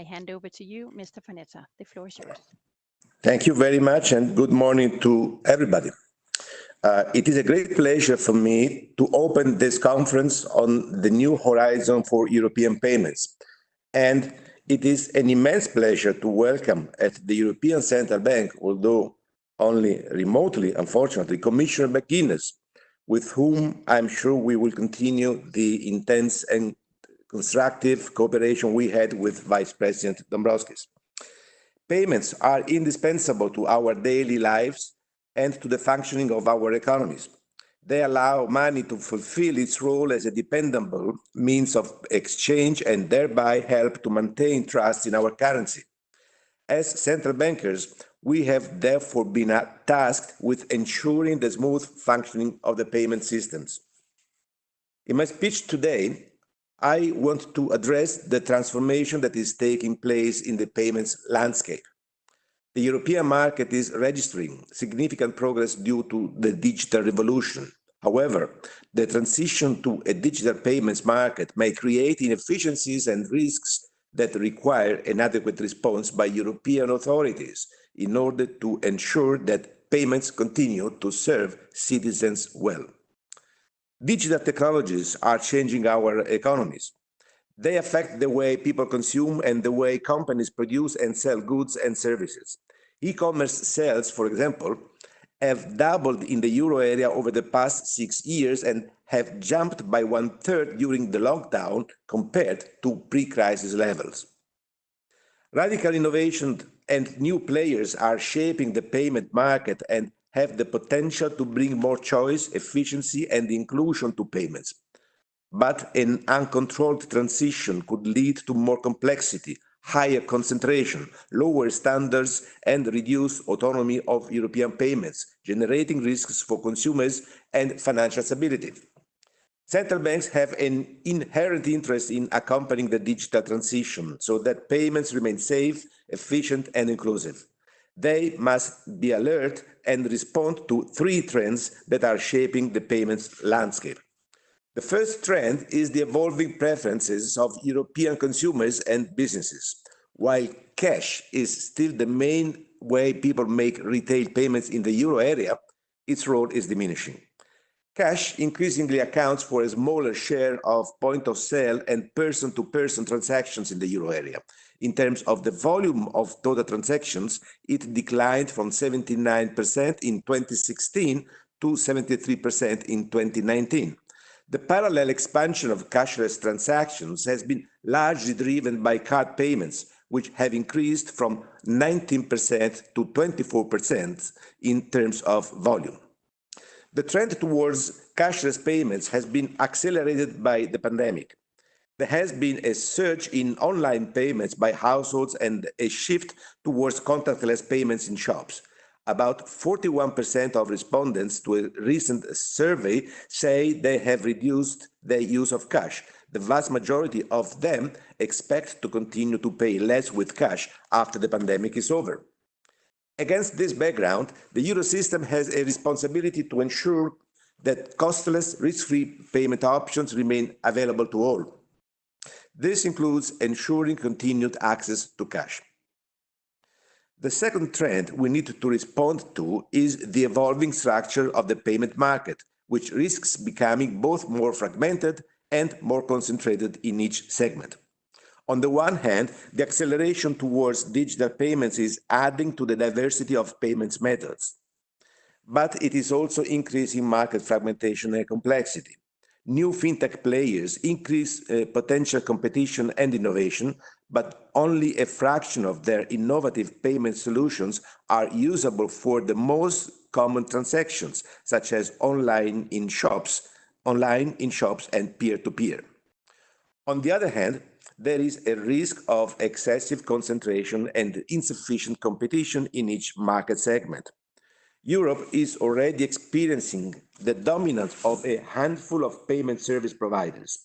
I hand over to you, Mr. Panetta. The floor is yours. Thank you very much, and good morning to everybody. Uh, it is a great pleasure for me to open this conference on the new horizon for European payments, and it is an immense pleasure to welcome at the European Central Bank, although only remotely, unfortunately, Commissioner McGuinness, with whom I'm sure we will continue the intense and constructive cooperation we had with Vice President Dombrovskis. Payments are indispensable to our daily lives and to the functioning of our economies. They allow money to fulfill its role as a dependable means of exchange and thereby help to maintain trust in our currency. As central bankers, we have therefore been uh, tasked with ensuring the smooth functioning of the payment systems. In my speech today, I want to address the transformation that is taking place in the payments landscape. The European market is registering significant progress due to the digital revolution. However, the transition to a digital payments market may create inefficiencies and risks that require an adequate response by European authorities in order to ensure that payments continue to serve citizens well. Digital technologies are changing our economies. They affect the way people consume and the way companies produce and sell goods and services. E-commerce sales, for example, have doubled in the euro area over the past six years and have jumped by one-third during the lockdown compared to pre-crisis levels. Radical innovation and new players are shaping the payment market and have the potential to bring more choice, efficiency, and inclusion to payments. But an uncontrolled transition could lead to more complexity, higher concentration, lower standards, and reduced autonomy of European payments, generating risks for consumers and financial stability. Central banks have an inherent interest in accompanying the digital transition so that payments remain safe, efficient, and inclusive. They must be alert and respond to three trends that are shaping the payments landscape. The first trend is the evolving preferences of European consumers and businesses. While cash is still the main way people make retail payments in the euro area, its role is diminishing. Cash increasingly accounts for a smaller share of point-of-sale and person-to-person transactions in the euro area. In terms of the volume of total transactions, it declined from 79% in 2016 to 73% in 2019. The parallel expansion of cashless transactions has been largely driven by card payments, which have increased from 19% to 24% in terms of volume. The trend towards cashless payments has been accelerated by the pandemic. There has been a surge in online payments by households and a shift towards contactless payments in shops. About 41% of respondents to a recent survey say they have reduced their use of cash. The vast majority of them expect to continue to pay less with cash after the pandemic is over. Against this background, the Eurosystem has a responsibility to ensure that costless, risk-free payment options remain available to all. This includes ensuring continued access to cash. The second trend we need to respond to is the evolving structure of the payment market, which risks becoming both more fragmented and more concentrated in each segment. On the one hand, the acceleration towards digital payments is adding to the diversity of payments methods, but it is also increasing market fragmentation and complexity. New fintech players increase uh, potential competition and innovation, but only a fraction of their innovative payment solutions are usable for the most common transactions, such as online in shops, online in shops, and peer-to-peer. On the other hand, there is a risk of excessive concentration and insufficient competition in each market segment. Europe is already experiencing the dominance of a handful of payment service providers.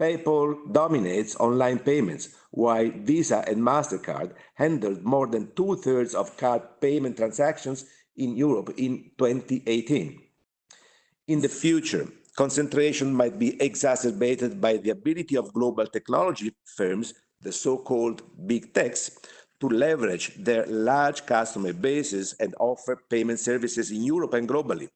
PayPal dominates online payments, while Visa and Mastercard handled more than two-thirds of card payment transactions in Europe in 2018. In the future, concentration might be exacerbated by the ability of global technology firms the so-called big techs, to leverage their large customer bases and offer payment services in Europe and globally,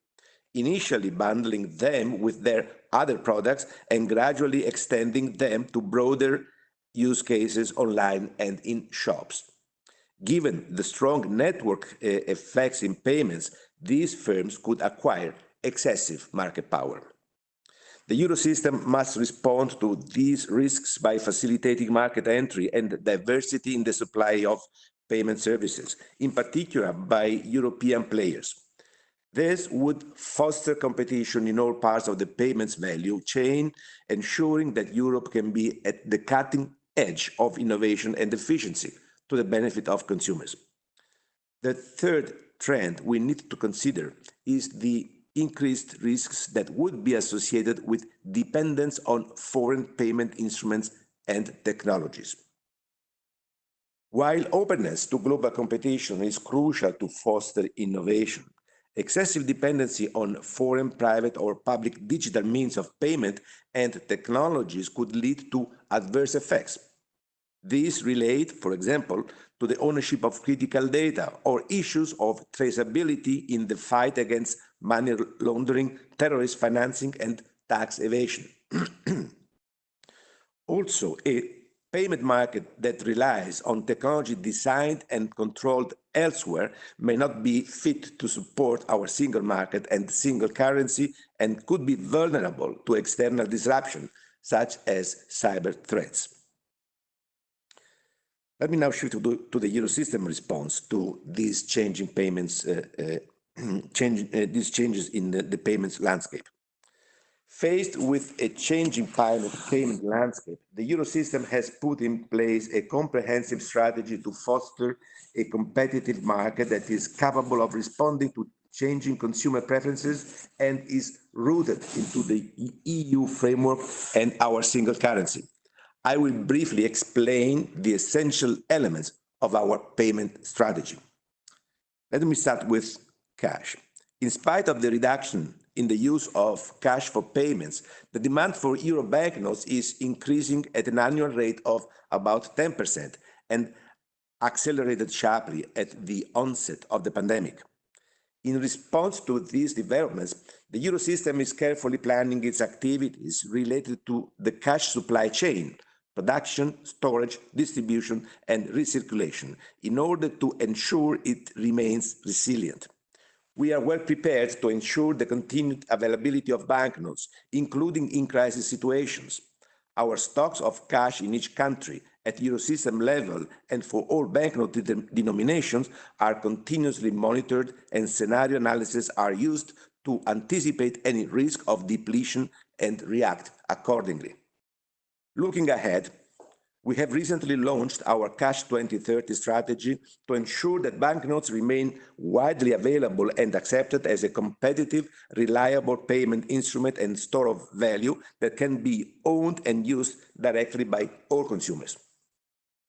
initially bundling them with their other products and gradually extending them to broader use cases online and in shops. Given the strong network uh, effects in payments, these firms could acquire excessive market power. The Eurosystem must respond to these risks by facilitating market entry and diversity in the supply of payment services, in particular by European players. This would foster competition in all parts of the payments value chain, ensuring that Europe can be at the cutting edge of innovation and efficiency to the benefit of consumers. The third trend we need to consider is the increased risks that would be associated with dependence on foreign payment instruments and technologies. While openness to global competition is crucial to foster innovation, excessive dependency on foreign private or public digital means of payment and technologies could lead to adverse effects. These relate, for example, to the ownership of critical data or issues of traceability in the fight against money laundering, terrorist financing, and tax evasion. also, a payment market that relies on technology designed and controlled elsewhere may not be fit to support our single market and single currency and could be vulnerable to external disruption, such as cyber threats. Let me now shift to, the Eurosystem response to these changing payments, uh, uh, change, uh, these changes in the, the, payments landscape. Faced with a changing payment, payment landscape, the Eurosystem has put in place a comprehensive strategy to foster a competitive market that is capable of responding to changing consumer preferences and is rooted into the EU framework and our single currency. I will briefly explain the essential elements of our payment strategy. Let me start with cash. In spite of the reduction in the use of cash for payments, the demand for euro banknotes is increasing at an annual rate of about 10% and accelerated sharply at the onset of the pandemic. In response to these developments, the Eurosystem is carefully planning its activities related to the cash supply chain, production, storage, distribution, and recirculation in order to ensure it remains resilient. We are well prepared to ensure the continued availability of banknotes, including in crisis situations. Our stocks of cash in each country at Eurosystem level and for all banknote de denominations are continuously monitored and scenario analyses are used to anticipate any risk of depletion and react accordingly. Looking ahead, we have recently launched our Cash 2030 strategy to ensure that banknotes remain widely available and accepted as a competitive, reliable payment instrument and store of value that can be owned and used directly by all consumers.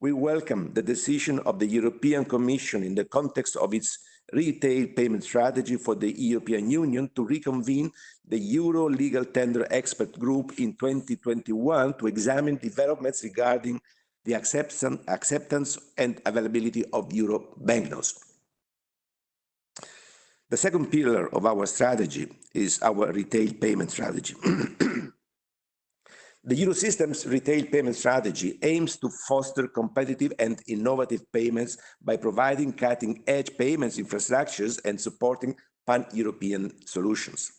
We welcome the decision of the European Commission in the context of its retail payment strategy for the European Union to reconvene the Euro Legal Tender Expert Group in 2021 to examine developments regarding the acceptance and availability of euro banknotes. The second pillar of our strategy is our retail payment strategy. The Eurosystem's retail payment strategy aims to foster competitive and innovative payments by providing cutting-edge payments infrastructures and supporting pan-European solutions.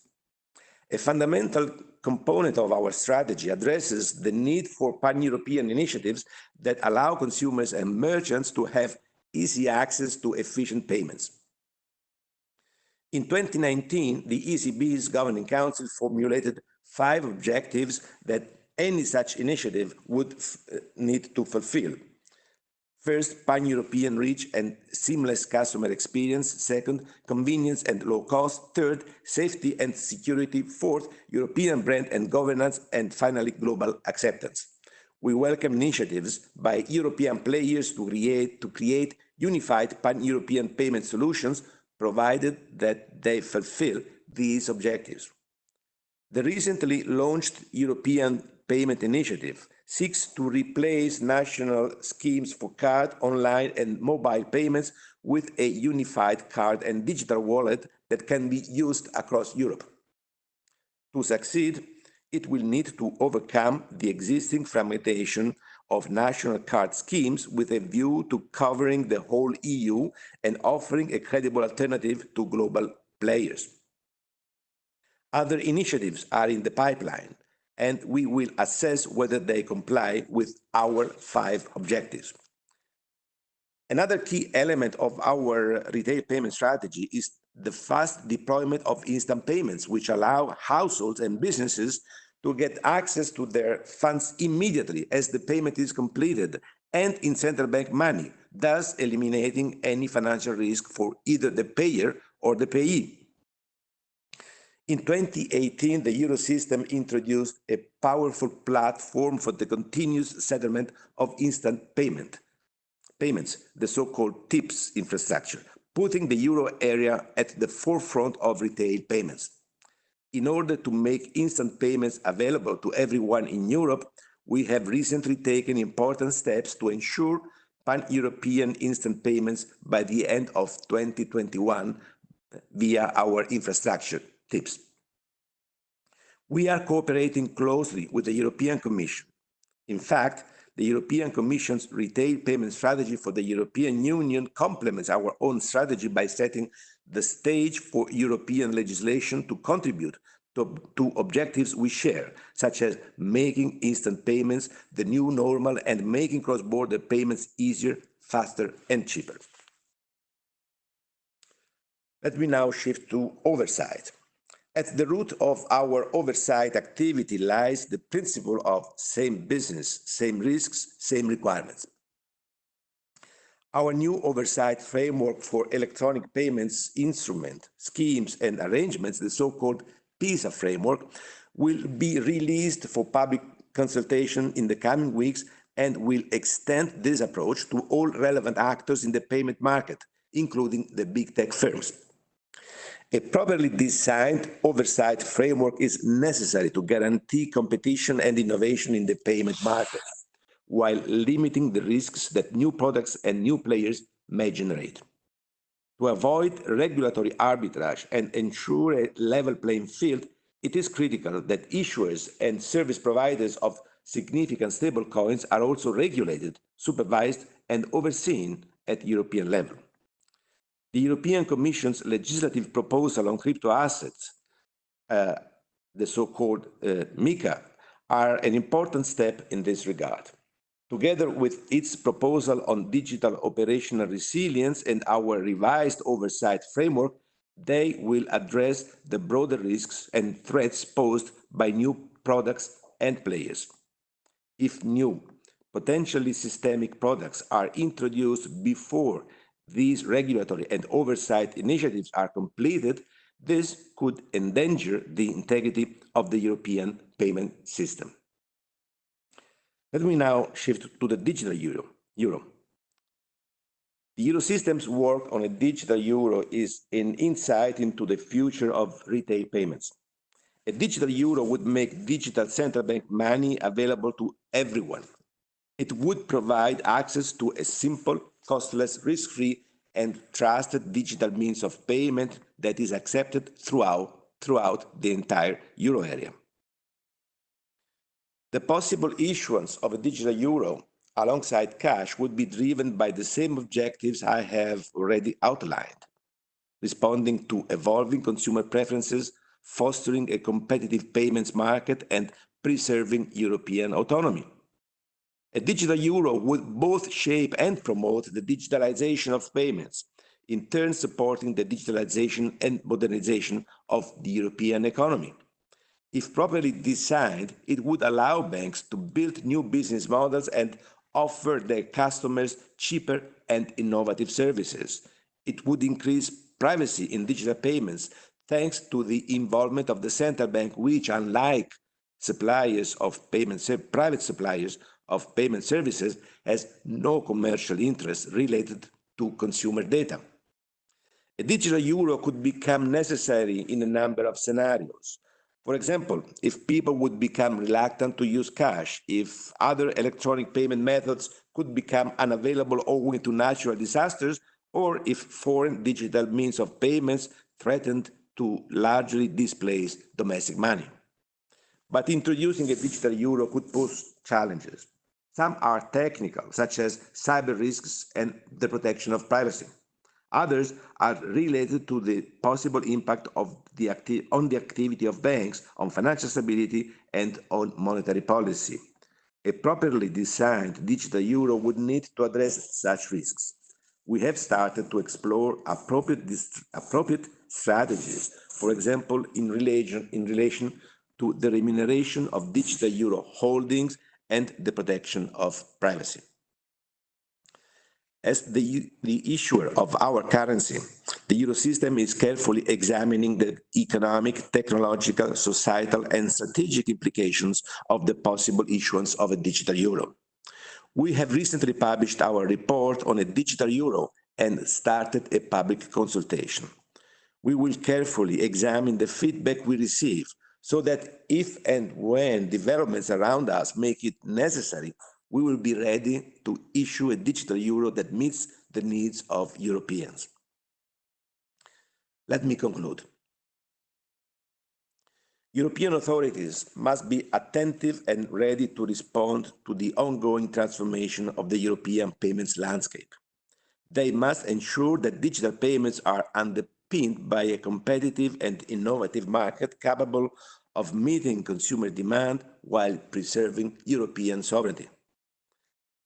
A fundamental component of our strategy addresses the need for pan-European initiatives that allow consumers and merchants to have easy access to efficient payments. In 2019, the ECB's Governing Council formulated five objectives that any such initiative would uh, need to fulfill. First, pan-European reach and seamless customer experience. Second, convenience and low cost. Third, safety and security. Fourth, European brand and governance. And finally, global acceptance. We welcome initiatives by European players to create, to create unified pan-European payment solutions, provided that they fulfill these objectives. The recently launched European Payment Initiative seeks to replace national schemes for card, online, and mobile payments with a unified card and digital wallet that can be used across Europe. To succeed, it will need to overcome the existing fragmentation of national card schemes with a view to covering the whole EU and offering a credible alternative to global players. Other initiatives are in the pipeline, and we will assess whether they comply with our five objectives. Another key element of our retail payment strategy is the fast deployment of instant payments, which allow households and businesses to get access to their funds immediately as the payment is completed and in central bank money, thus eliminating any financial risk for either the payer or the payee. In 2018, the Eurosystem introduced a powerful platform for the continuous settlement of instant payment payments, the so-called TIPS infrastructure, putting the euro area at the forefront of retail payments. In order to make instant payments available to everyone in Europe, we have recently taken important steps to ensure pan-European instant payments by the end of 2021 via our infrastructure TIPS. We are cooperating closely with the European Commission. In fact, the European Commission's retail payment strategy for the European Union complements our own strategy by setting the stage for European legislation to contribute to, to, objectives we share, such as making instant payments the new normal and making cross-border payments easier, faster, and cheaper. Let me now shift to oversight. At the root of our oversight activity lies the principle of same business, same risks, same requirements. Our new oversight framework for electronic payments instrument, schemes and arrangements, the so-called PISA framework, will be released for public consultation in the coming weeks and will extend this approach to all relevant actors in the payment market, including the big tech firms. A properly designed oversight framework is necessary to guarantee competition and innovation in the payment market, while limiting the risks that new products and new players may generate. To avoid regulatory arbitrage and ensure a level playing field, it is critical that issuers and service providers of significant stablecoins are also regulated, supervised, and overseen at European level. The European Commission's legislative proposal on crypto assets, uh, the so-called uh, MiCA, are an important step in this regard. Together with its proposal on digital operational resilience and our revised oversight framework, they will address the broader risks and threats posed by new products and players. If new, potentially systemic products are introduced before these regulatory and oversight initiatives are completed, this could endanger the integrity of the European payment system. Let me now shift to the digital euro. euro. The Eurosystem's work on a digital euro is an insight into the future of retail payments. A digital euro would make digital central bank money available to everyone. It would provide access to a simple, costless, risk-free, and trusted digital means of payment that is accepted throughout, throughout the entire euro area. The possible issuance of a digital euro alongside cash would be driven by the same objectives I have already outlined, responding to evolving consumer preferences, fostering a competitive payments market, and preserving European autonomy. A digital euro would both shape and promote the digitalization of payments, in turn supporting the digitalization and modernization of the European economy. If properly designed, it would allow banks to build new business models and offer their customers cheaper and innovative services. It would increase privacy in digital payments thanks to the involvement of the central bank, which, unlike suppliers of payments, private suppliers of payment services has no commercial interest related to consumer data. A digital euro could become necessary in a number of scenarios. For example, if people would become reluctant to use cash, if other electronic payment methods could become unavailable owing to natural disasters, or if foreign digital means of payments threatened to largely displace domestic money. But introducing a digital euro could pose challenges. Some are technical, such as cyber risks and the protection of privacy. Others are related to the possible impact of the on the activity of banks, on financial stability, and on monetary policy. A properly designed digital euro would need to address such risks. We have started to explore appropriate, appropriate strategies, for example, in relation, in relation to the remuneration of digital euro holdings and the protection of privacy. As the, the issuer of our currency, the Eurosystem is carefully examining the economic, technological, societal, and strategic implications of the possible issuance of a digital euro. We have recently published our report on a digital euro and started a public consultation. We will carefully examine the feedback we receive so that if and when developments around us make it necessary, we will be ready to issue a digital euro that meets the needs of Europeans. Let me conclude. European authorities must be attentive and ready to respond to the ongoing transformation of the European payments landscape. They must ensure that digital payments are underpinned by a competitive and innovative market capable of meeting consumer demand while preserving European sovereignty.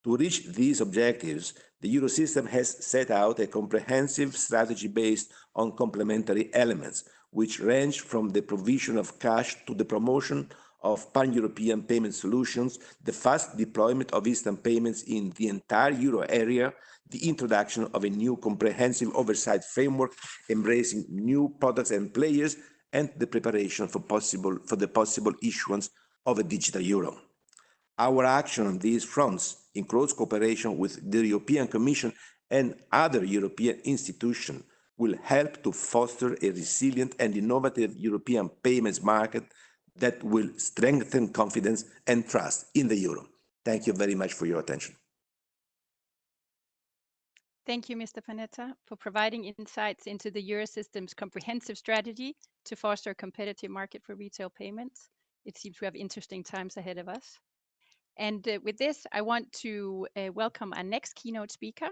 To reach these objectives, the Eurosystem has set out a comprehensive strategy based on complementary elements, which range from the provision of cash to the promotion of pan-European payment solutions, the fast deployment of instant payments in the entire euro area, the introduction of a new comprehensive oversight framework embracing new products and players, and the preparation for, possible, for the possible issuance of a digital euro. Our action on these fronts, in close cooperation with the European Commission and other European institutions, will help to foster a resilient and innovative European payments market that will strengthen confidence and trust in the euro. Thank you very much for your attention. Thank you, Mr. Panetta, for providing insights into the Eurosystem's comprehensive strategy to foster a competitive market for retail payments. It seems we have interesting times ahead of us. And uh, with this, I want to uh, welcome our next keynote speaker,